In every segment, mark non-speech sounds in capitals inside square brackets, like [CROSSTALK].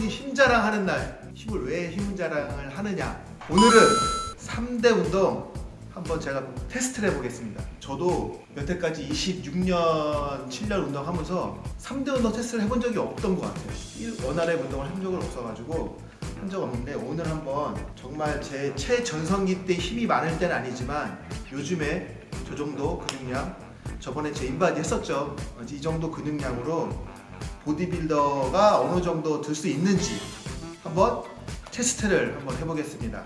오늘은 홍원이 힘자랑 하는 날 힘을 왜 힘자랑을 하느냐? 오늘은 3대 운동 한번 제가 테스트를 해보겠습니다. 저도 여태까지 26년 7년 운동하면서 3대 운동 테스트를 해본 적이 없던 것 같아요. 일- 원활의 운동을 해본 적은 없어가지고 한 적 없는데 오늘 한번 정말 제 최전성기 때 힘이 많을 때는 아니지만 요즘에 저 정도 근육량 저번에 제 인바디 했었죠. 이 정도 근육량으로 보디빌더가 어느 정도 들 수 있는지 한번 테스트를 한번 해보겠습니다.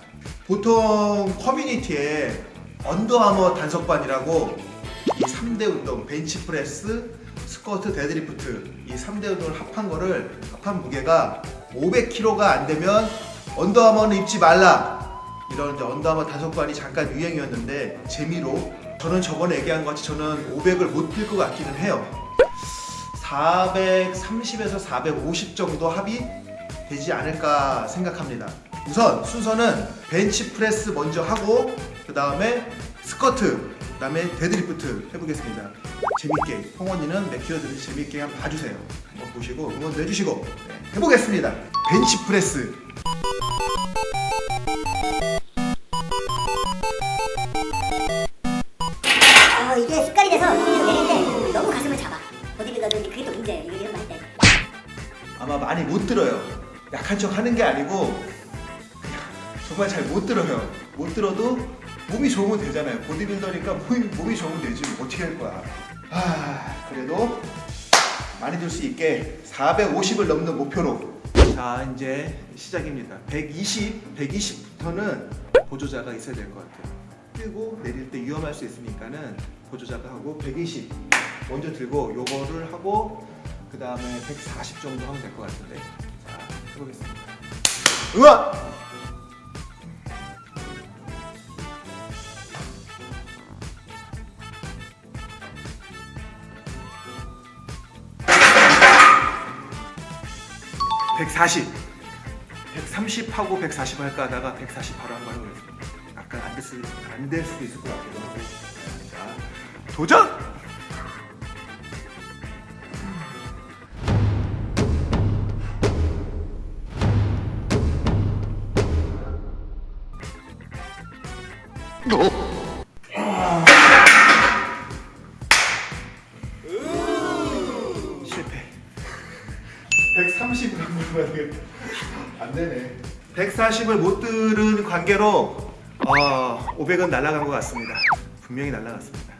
보통 커뮤니티에 언더아머 단속반이라고 이 3대 운동 벤치프레스, 스쿼트, 데드리프트 이 3대 운동을 합한 거를 합한 무게가 500kg가 안 되면 언더아머는 입지 말라 이런 언더아머 단속반이 잠깐 유행이었는데 재미로 저는 저번에 얘기한 것 같이 저는 500을 못 들 것 같기는 해요. 430에서 450 정도 합이 되지 않을까 생각합니다. 우선 순서는 벤치 프레스 먼저 하고 그 다음에 스쿼트, 그 다음에 데드리프트 해보겠습니다. 재밌게 홍원이는 들지 재밌게 한번 봐주세요. 한번 보시고 응원도 해주시고 네, 해보겠습니다. 벤치 프레스 약한 척 하는 게 아니고 정말 잘 못 들어요. 못 들어도 몸이 좋으면 되잖아요. 보디빌더니까 몸이, 몸이 좋으면 되지 뭐 어떻게 할 거야. 아 그래도 많이 들 수 있게 450을 넘는 목표로 자 이제 시작입니다. 120, 120부터는 보조자가 있어야 될 것 같아요. 뛰고 내릴 때 위험할 수 있으니까는 보조자가 하고 120 먼저 들고 요거를 하고 그 다음에 140 정도 하면 될 것 같은데 자 해보겠습니다 응원! (140) 130하고 140 할까 하다가 140 바로 한번 해보겠습니다 약간 안 됐을, 안될 수도 있을 것 같기도 하고 자 도전! 130을 한번 해봐야 되겠다. 안 되네. 140을 못 들은 관계로 어, 500은 날아간 것 같습니다. 분명히 날아갔습니다.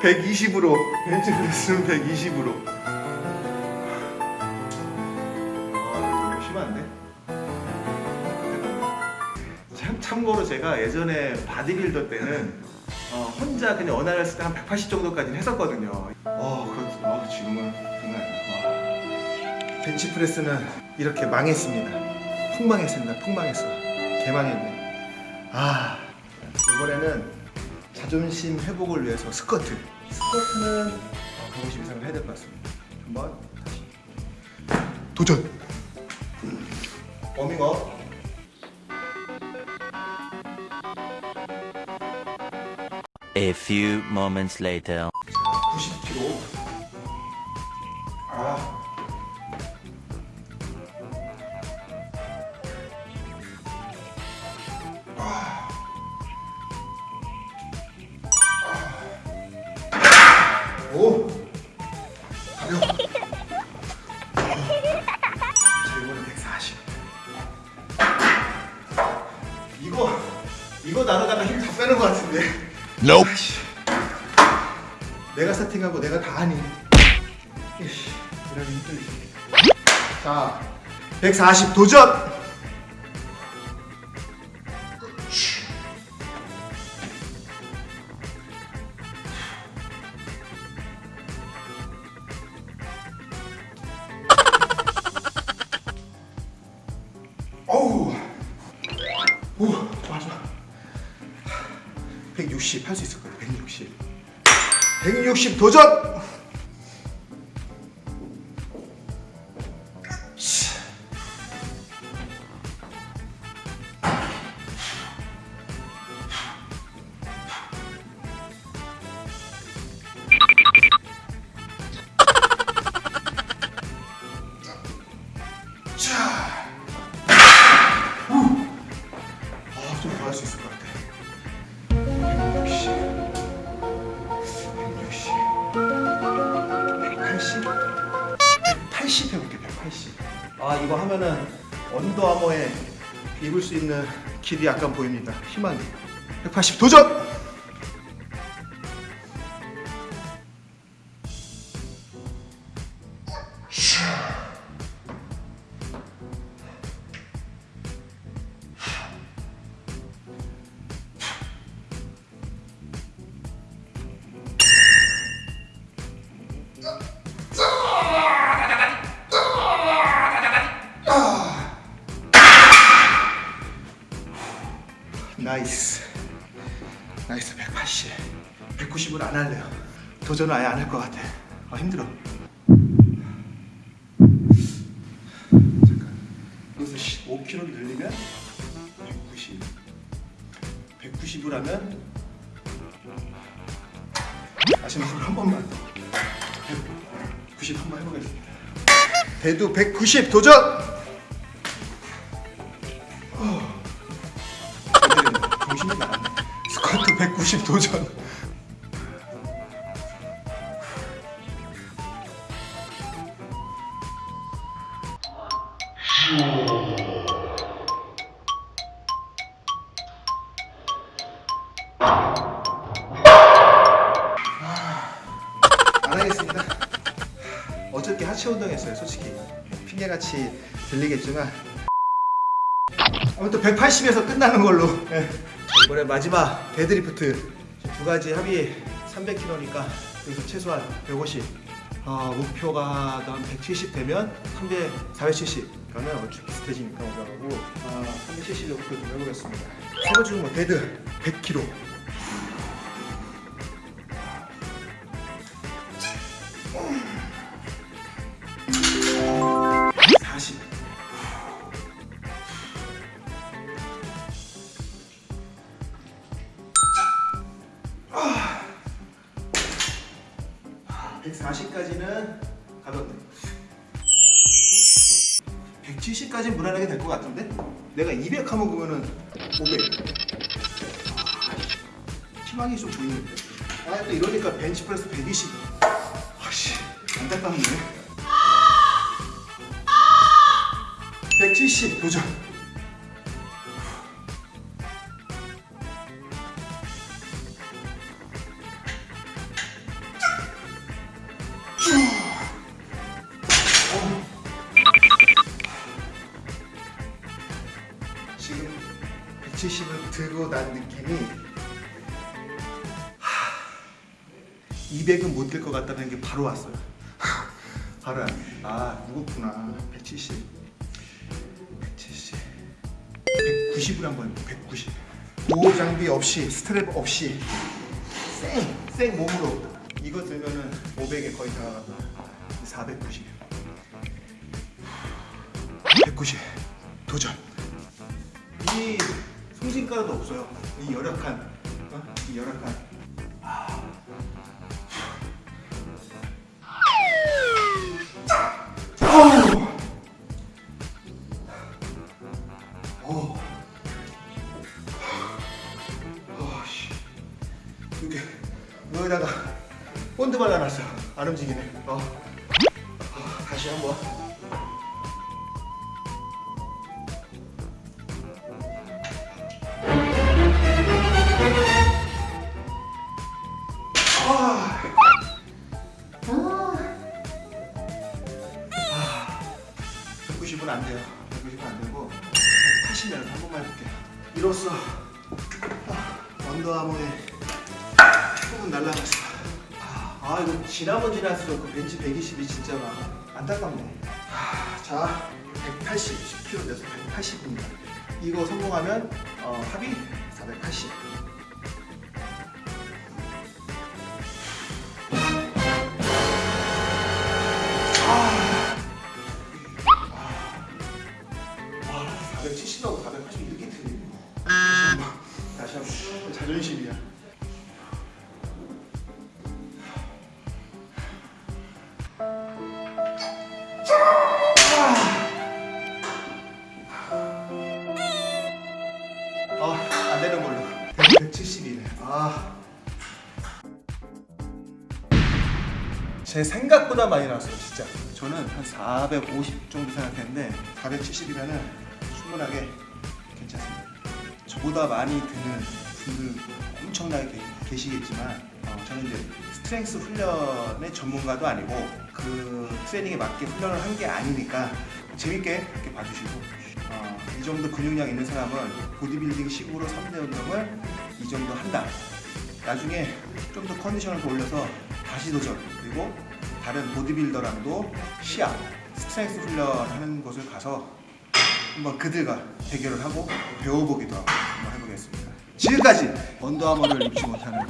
120으로 벤치 프레스는 120으로. 아, 심한데? 참 참고로 제가 예전에 바디빌더 때는 어, 혼자 그냥 one RM 했을 때 한 180 정도까지는 했었거든요. 어, 그렇 어, 지금은 아니야. 와. 벤치 프레스는 이렇게 망했습니다. 폭망했습니다. 폭망했어. 개망했네. 아, 이번에는 자존심 회복을 위해서 스쿼트. 스쿼트는 어, 150 이상을 해야 될 것 같습니다. 한번 다시 도전. 워밍업. A few moments later. 90kg. 내가 세팅하고 내가 다 하니. 이씨, 이러기 힘들지 자, 140 도전! [LAUGHS] 어우. 오, 좋아 160 160 할 수 있을 것 같아 160 160 도전! 180 해볼게, 180. 아, 이거 하면은 언더아머에 입을 수 있는 길이 약간 보입니다. 희망이. 180 도전! Nice. Nice 180. 190을 안 할래요. 도전을 아예 안 할 것 같아. 아 힘들어. 잠깐. 여기서 5kg를 늘리면 190. 190을 하면 다시 한번 한 번만 더. 190 한번 해보겠습니다. 대두 190 도전! 애들은 정신이 나갔네. 스쿼트 190 도전. 안 하겠습니다. 어저께 하체 운동했어요, 솔직히. 핑계같이 들리겠지만 아무튼 180에서 끝나는 걸로. 네. 이번에 마지막 데드리프트 두 가지 합이 300kg니까 여기서 최소한 150. 아, 목표가 한 170 되면 300, 470. 그러면 얼추 비슷해지니까 올라가고 아, 370 목표 좀 해보겠습니다. 세 번째 뭐 데드 100kg. 140까지는 가볍네. 170까지는 무난하게 될 것 같은데? 내가 200 하면 그러면은 500. 아, 희망이 좀 보이는데. 아, 또 이러니까 벤치프레스 120. 아씨, 안타깝네. 170 도전. 200은 못들것 같다는 게 바로 왔어요. [LAUGHS] 바로. 아 무겁구나. 170. 170. 190을 한번 해볼게요. 190. 보호 장비 없이 스트랩 없이 생, 생 몸으로 이거 들면은 500에 거의 다가간다. 490. 190. 도전. 이 송진가도 없어요. 이 열악한, 어? 이 열악한. 어 이렇게 여기다가 본드 발라놨어. 안 움직이네. 어. 어, 다시 한번. 아. 190은 안 돼요. 190은 안 되고 180면 한 번만 해볼게요. 이로써 아, 언더아머의 조금 날라갔어. 아, 아 이거 지나면 지날수록 그 벤치 120이 진짜 막 안타깝네. 아, 자 180, 10kg 돼서 180입니다. 이거 성공하면 어, 합이 480. 제 생각보다 많이 나왔어요 진짜. 저는 한 450 정도 생각했는데 470이면은 충분하게 괜찮습니다. 저보다 많이 드는 분들 엄청나게 계- 계시겠지만 어, 저는 이제 strength 훈련의 전문가도 아니고 그 트레이닝에 맞게 훈련을 한 게 아니니까 재밌게 이렇게 봐주시고 어, 이 정도 근육량 있는 사람은 보디빌딩 식으로 3대 운동을 이 정도 한다. 나중에 좀 더 컨디션을 더 올려서 다시 도전 그리고 다른 보디빌더랑도 시합 스트렝스 훈련하는 곳을 가서 한번 그들과 대결을 하고 배워보기도 하고 한번 해보겠습니다. 지금까지 언더아머를 입지 못하는